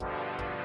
Bye.